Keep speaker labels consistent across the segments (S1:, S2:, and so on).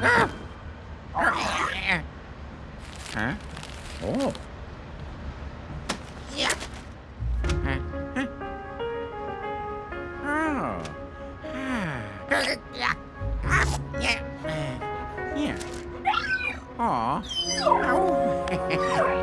S1: Huh? Oh. Yeah. Huh? Huh?
S2: Oh.
S1: Yeah. Yeah. Yeah. Aw. Oh.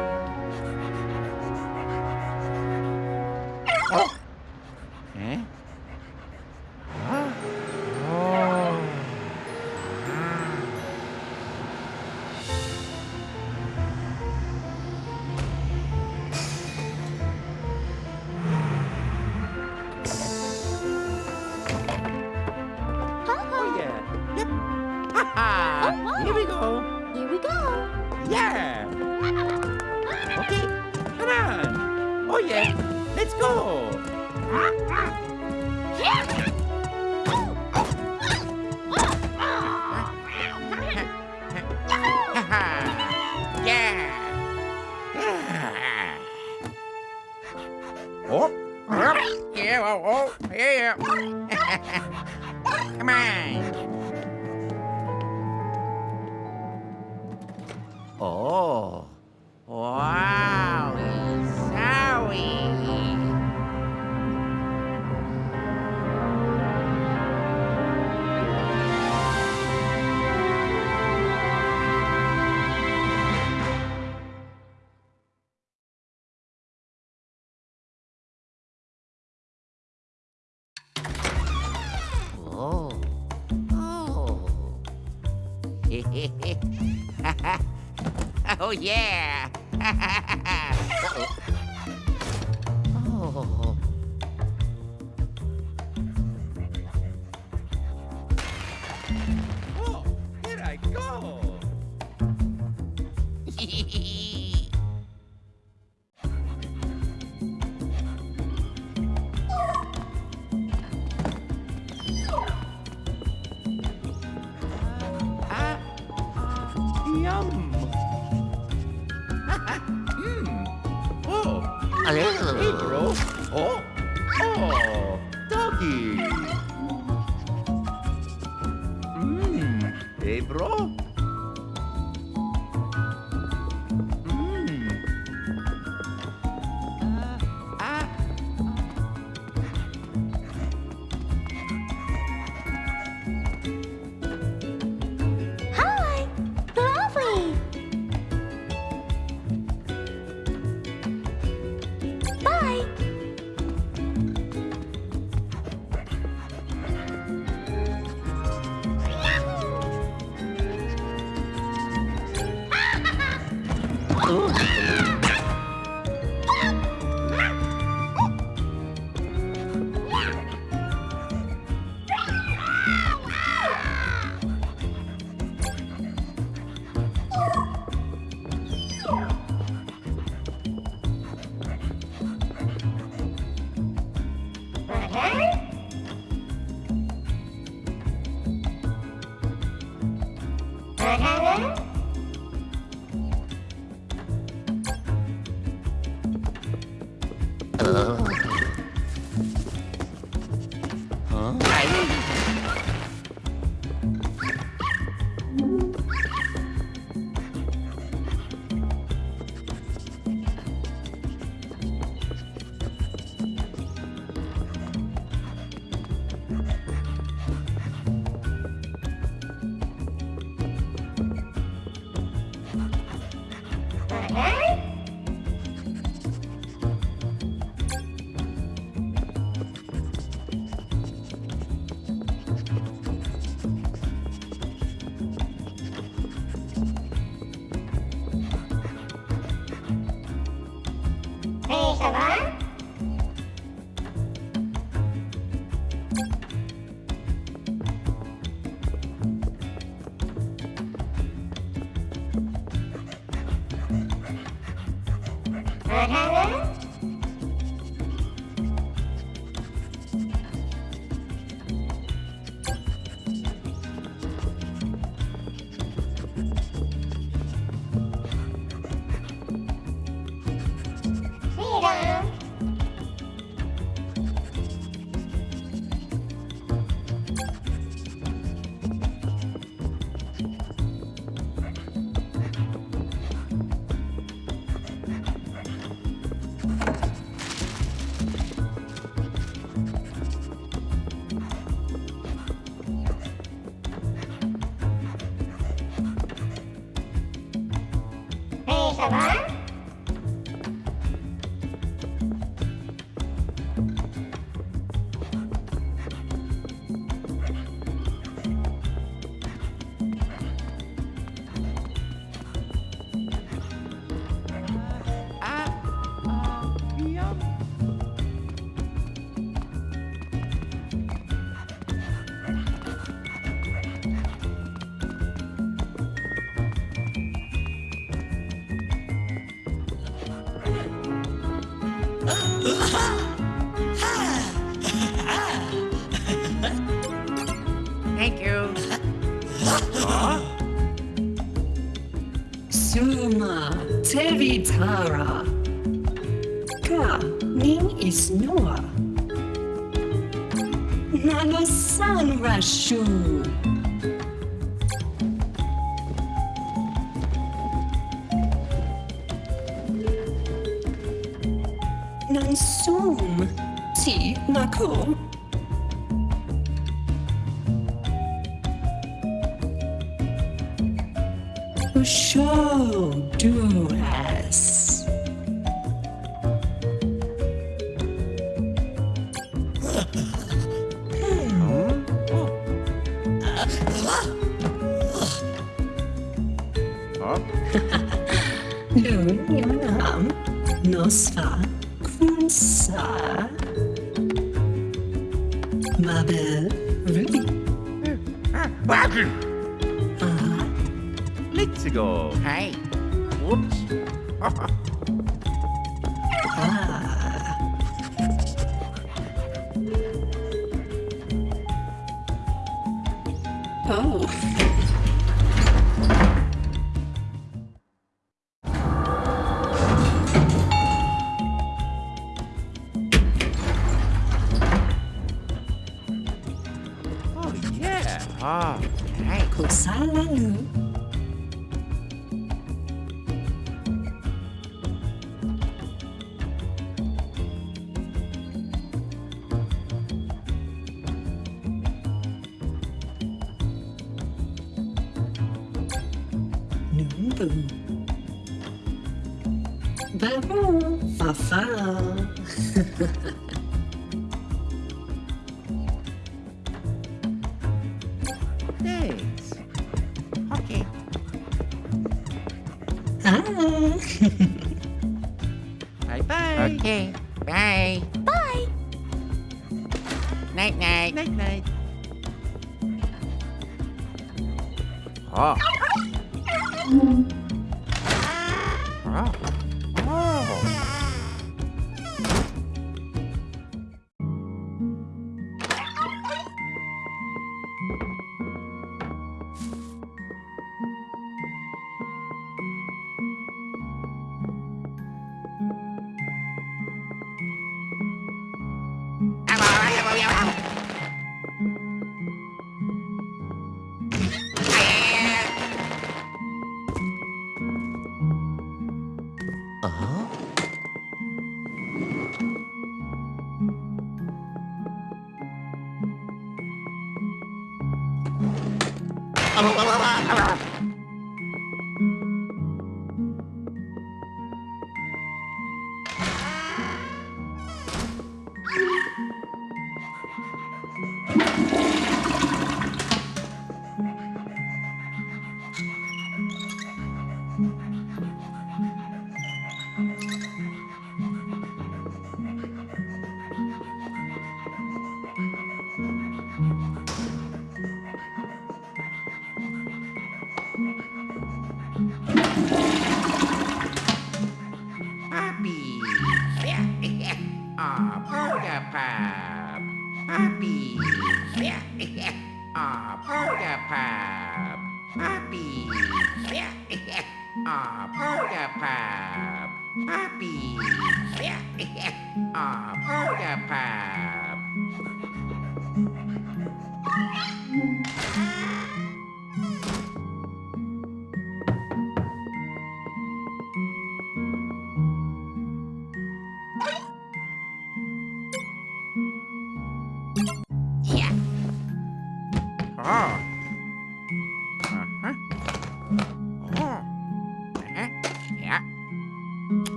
S1: oh, yeah. uh -oh. oh.
S3: 사랑은 Shabbat. Tara. Button! Uh. Uh-huh.
S1: Let's go. Hey. Whoops.
S3: Ah.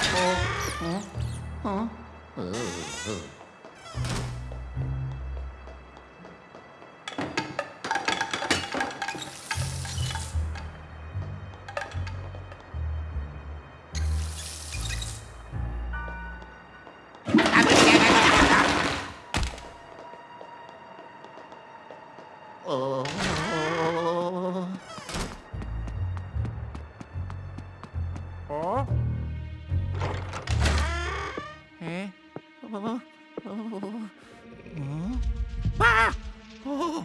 S3: oh. 好吧嗯啊？哦？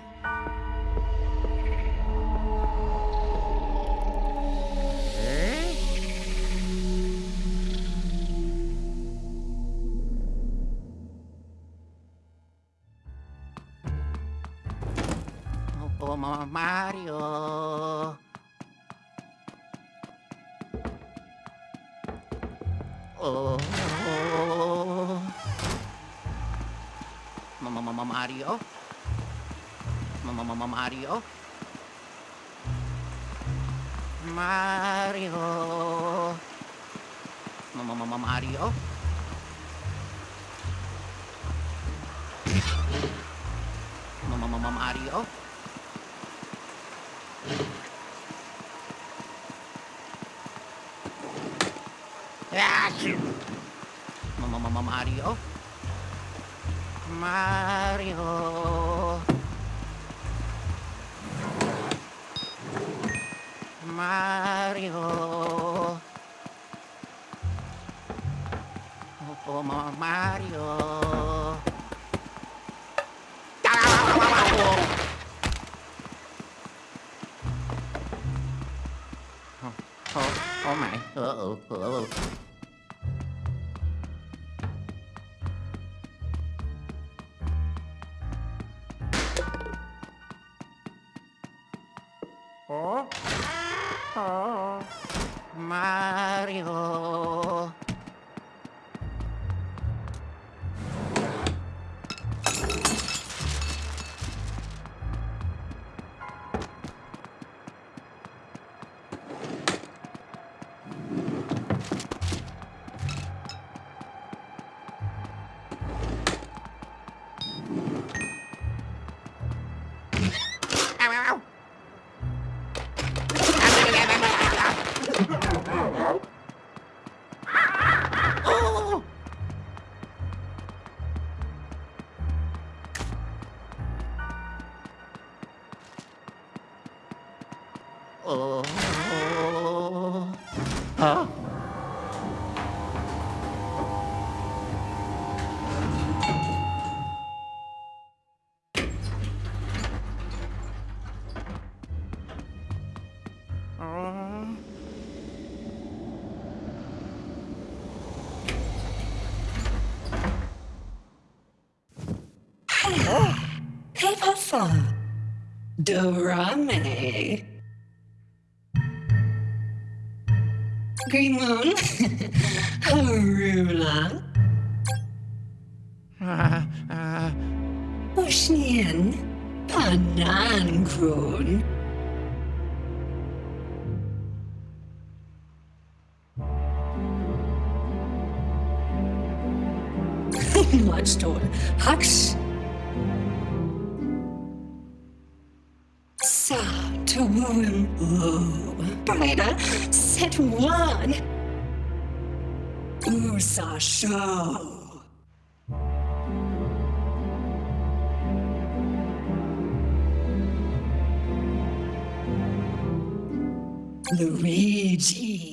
S3: so Ursa Show. Luigi.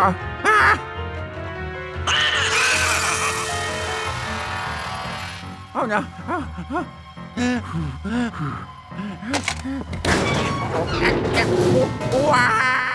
S1: 아, 아! 아, 나, 아, 아. 후, 후. 오, 와!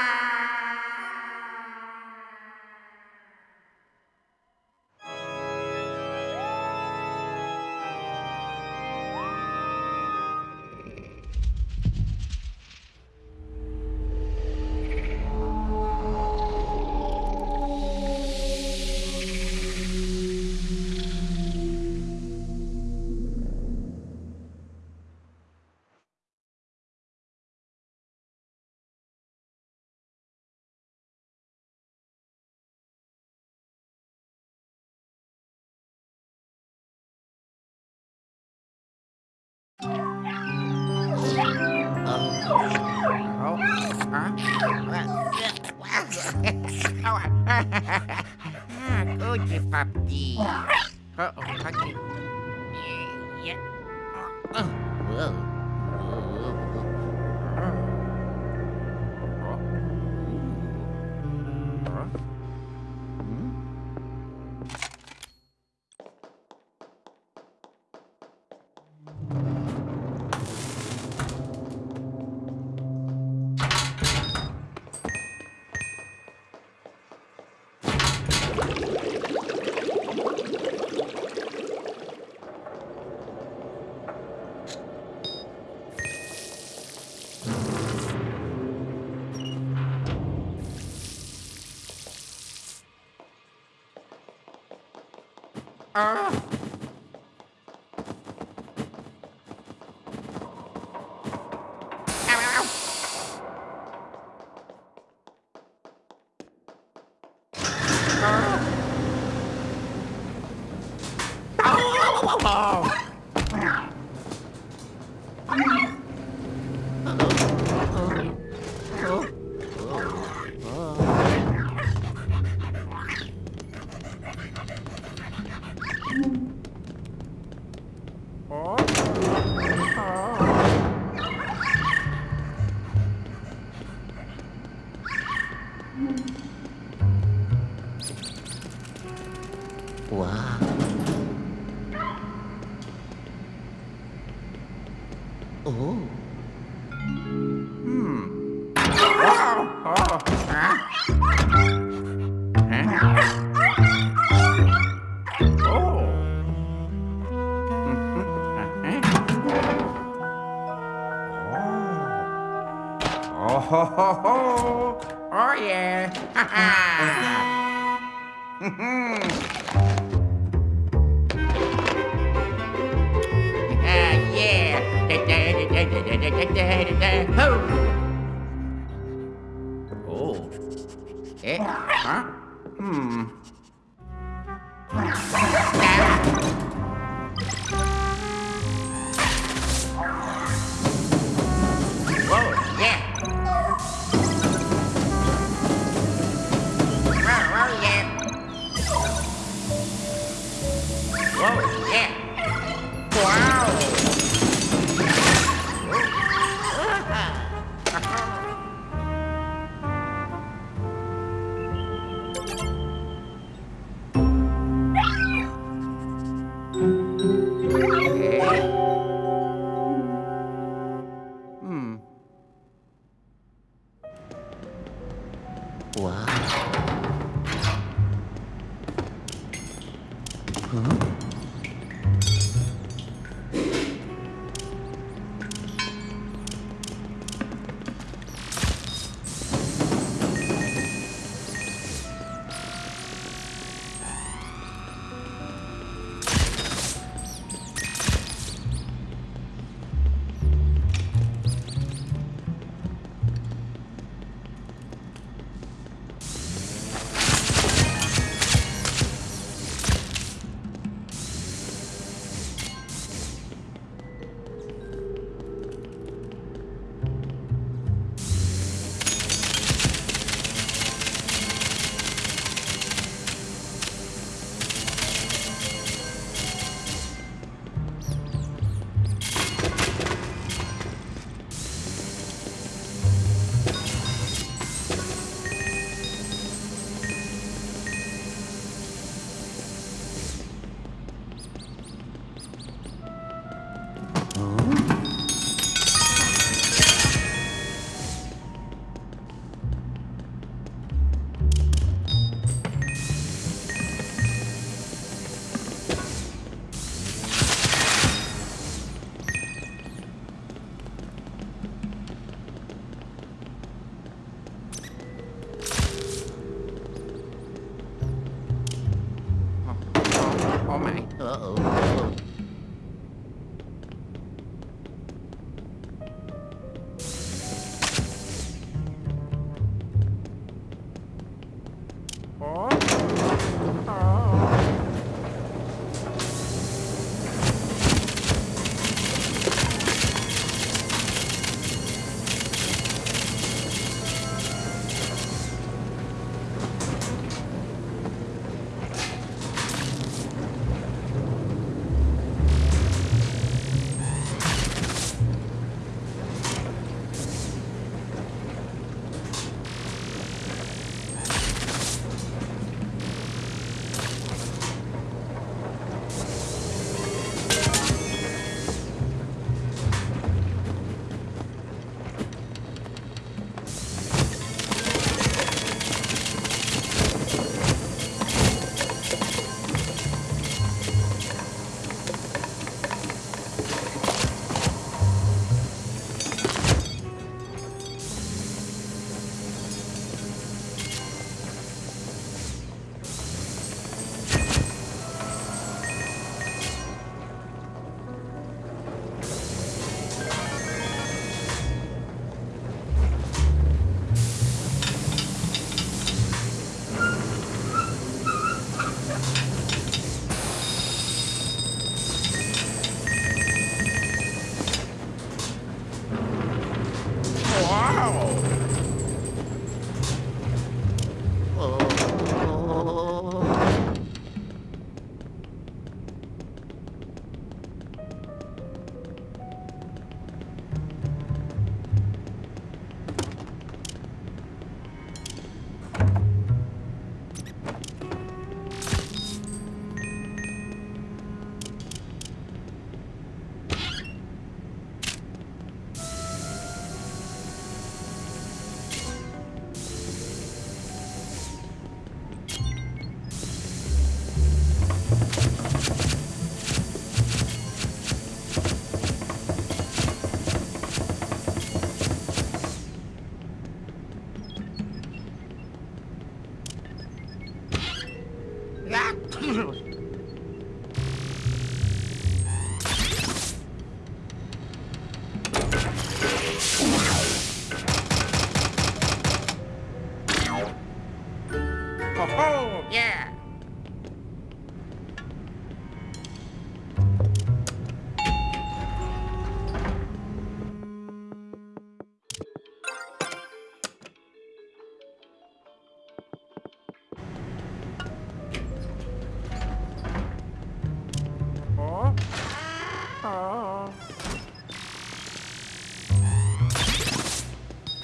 S1: Ah!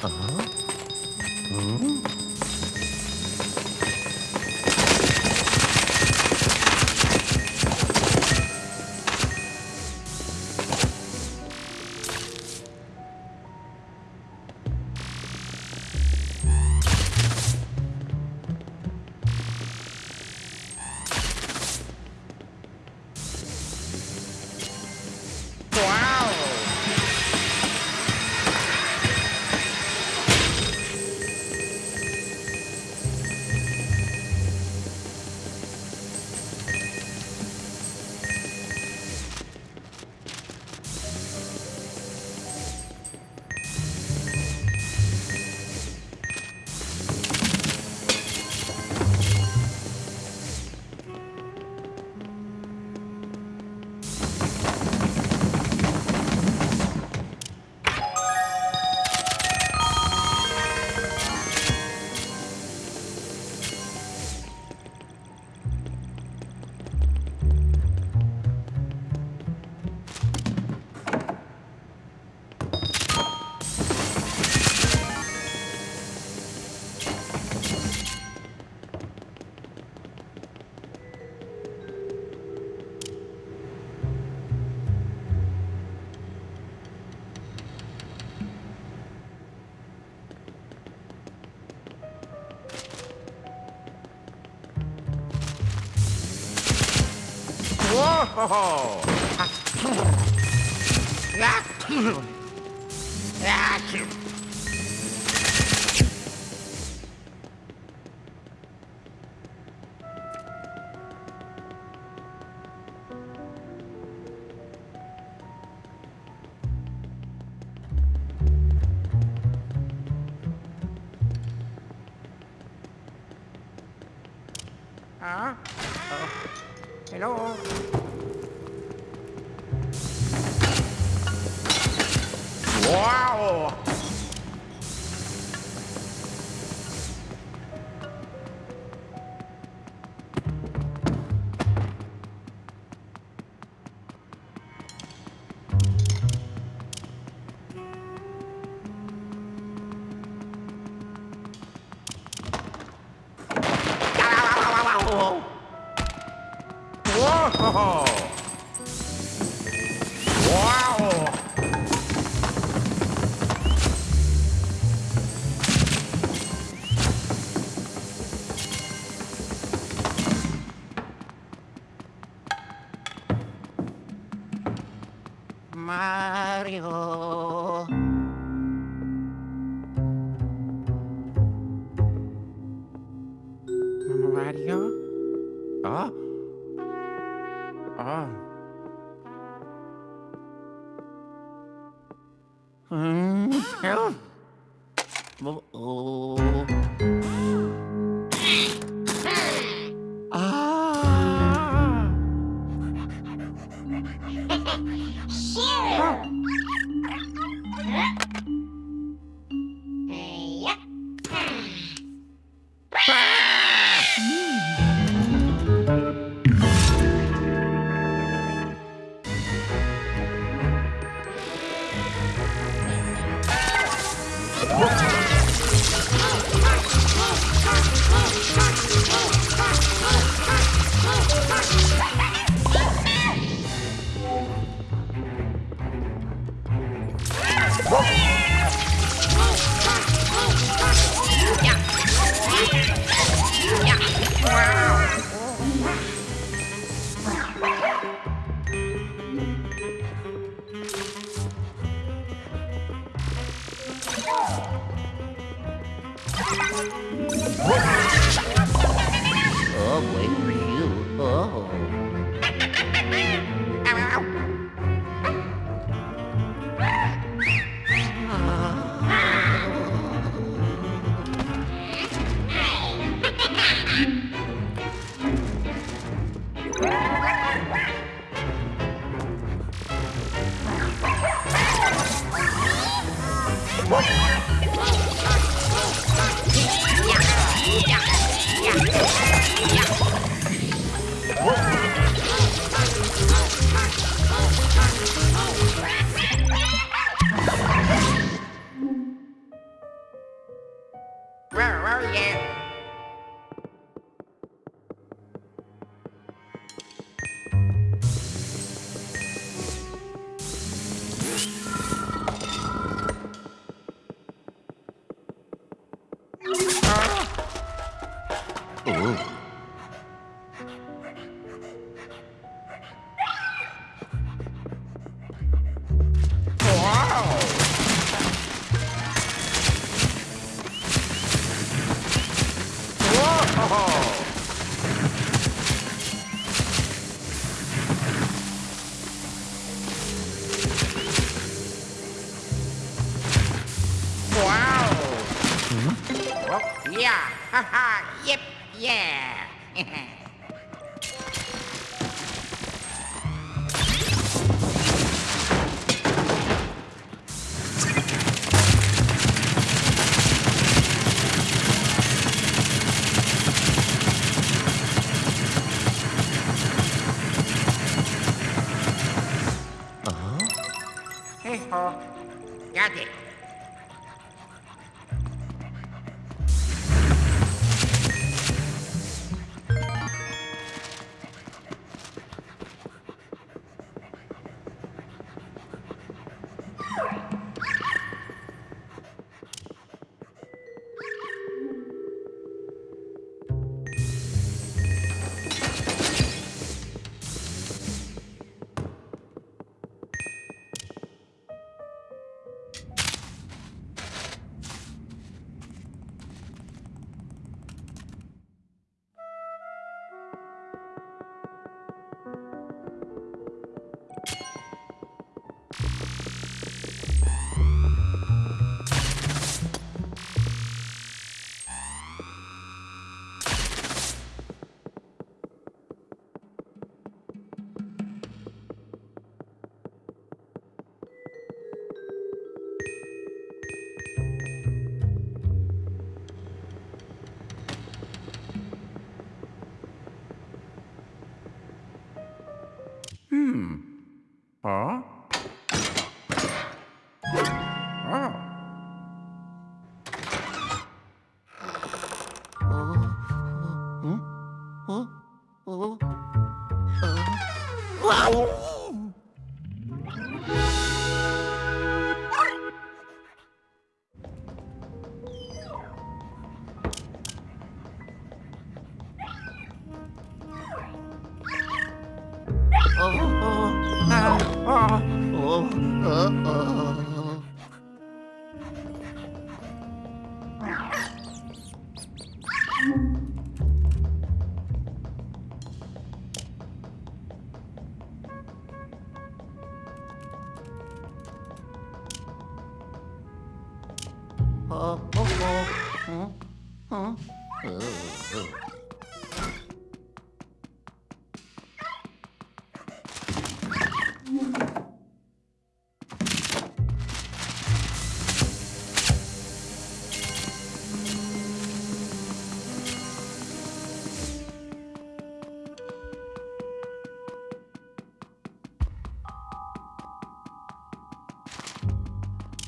S1: 啊？嗯？ho! Ah, hmm. Ah, hmm.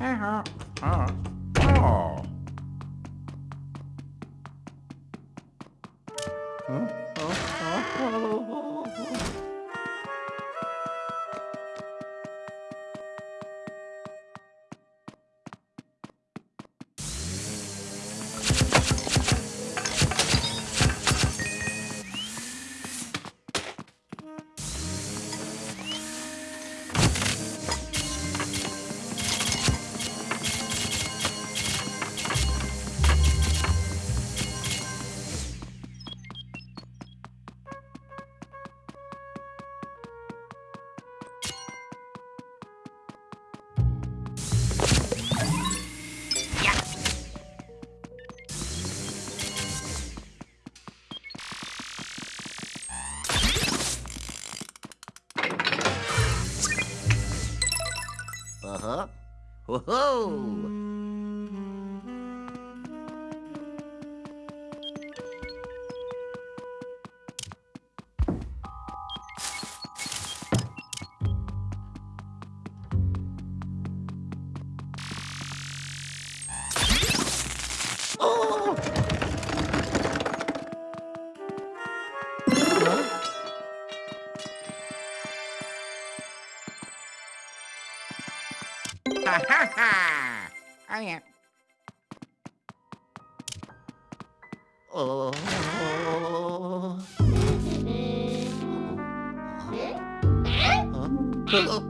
S1: Oh. Yeah.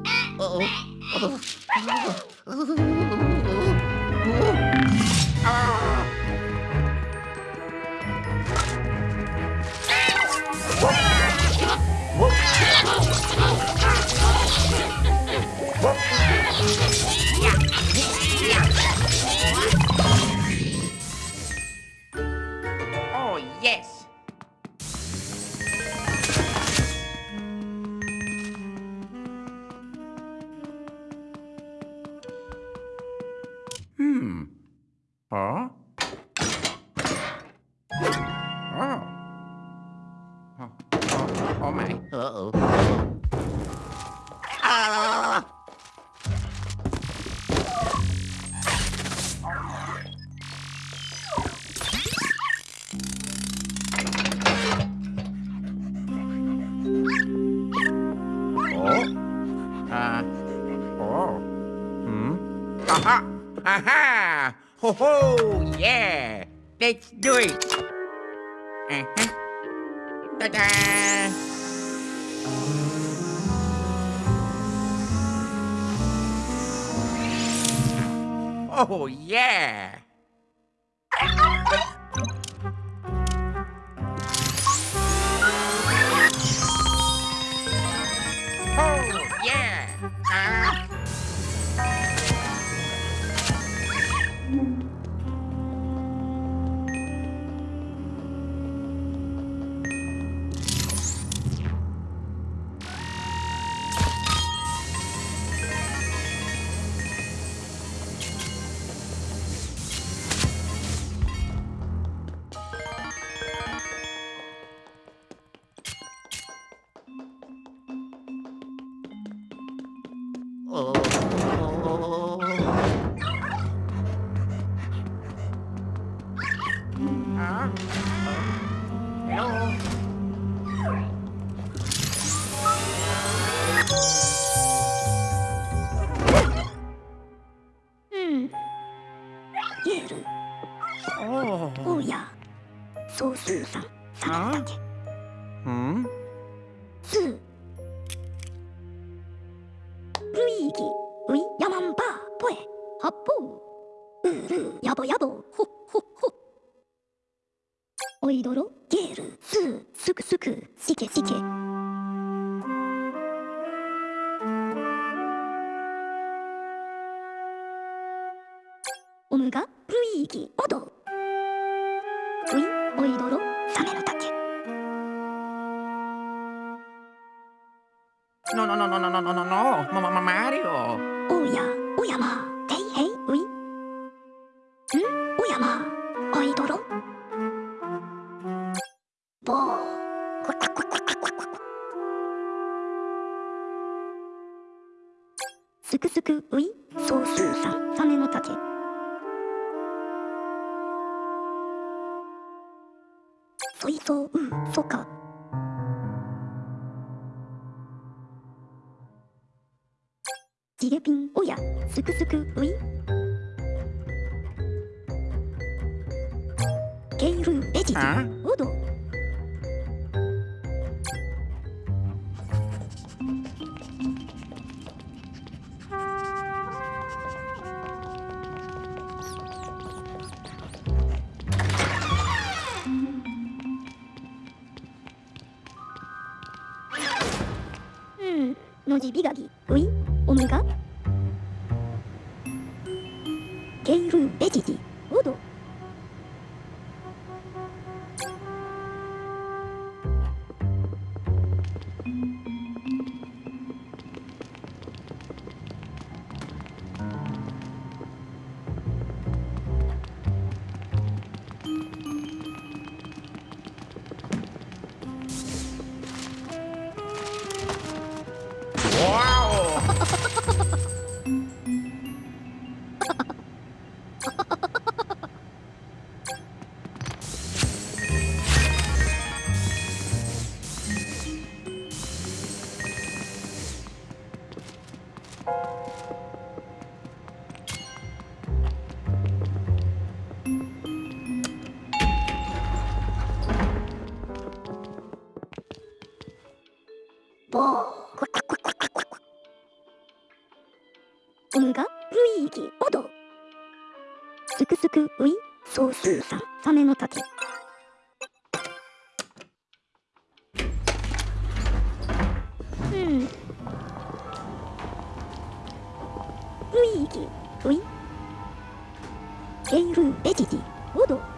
S2: 周四上上上上课ジレピンおやすくすくういケイルエジ。ン2ための滝うん。雰囲気ウィンエイルエジ
S4: ティ
S2: オド。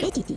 S2: Видите?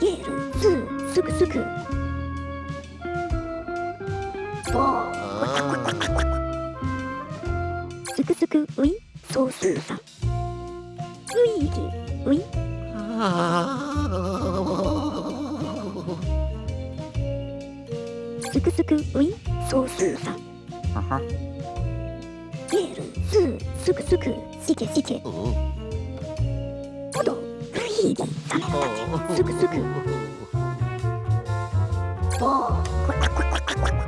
S2: イエールズすくすくボーすくすくウィンソースーさ。んウィーキウィン。すくすくウィンソースーさ。ん
S1: イ
S2: エールズすくすくしけしけ。いいダメだすぐすぐおおこれこ
S1: れ
S2: これこれ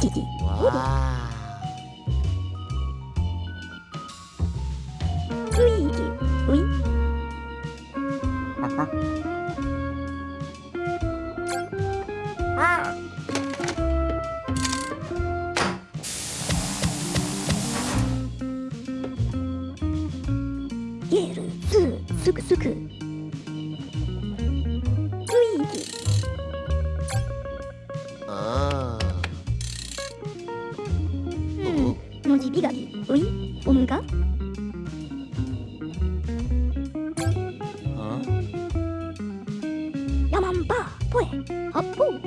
S2: ティティ。わ 업보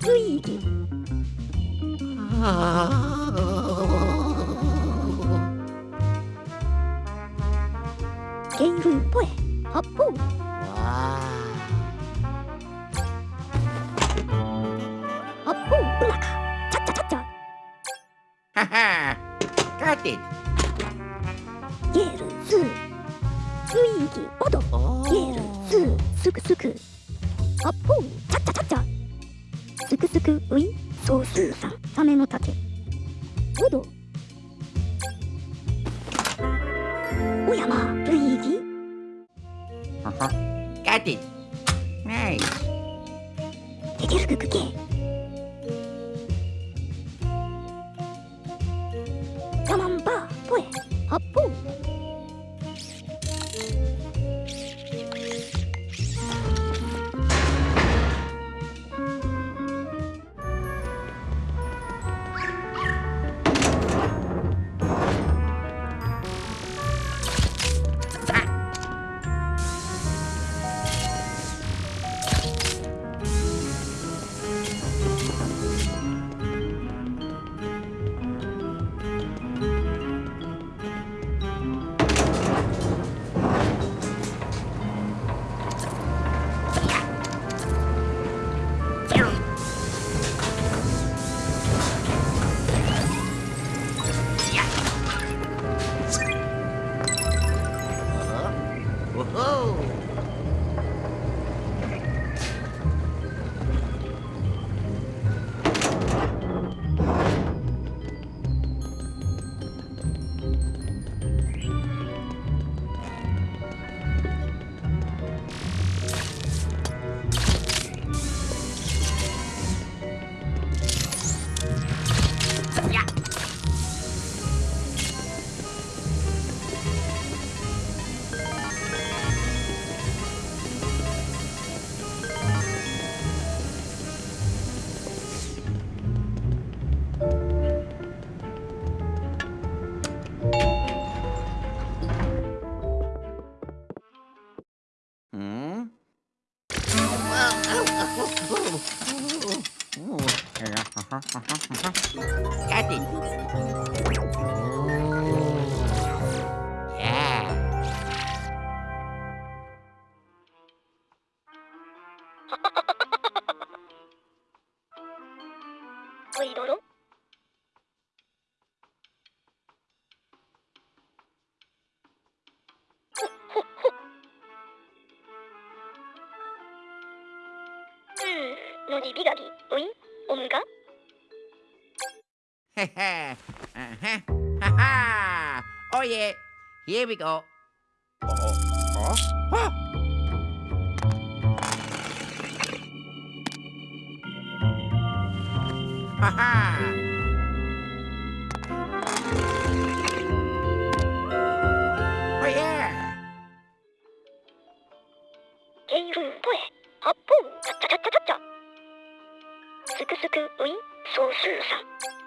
S2: 수익이 아... 눈이 미각이 의 온가? 헤헤. 하하 오예.
S1: Here 어? 어?
S2: 어? 하하. スクウィン総数さん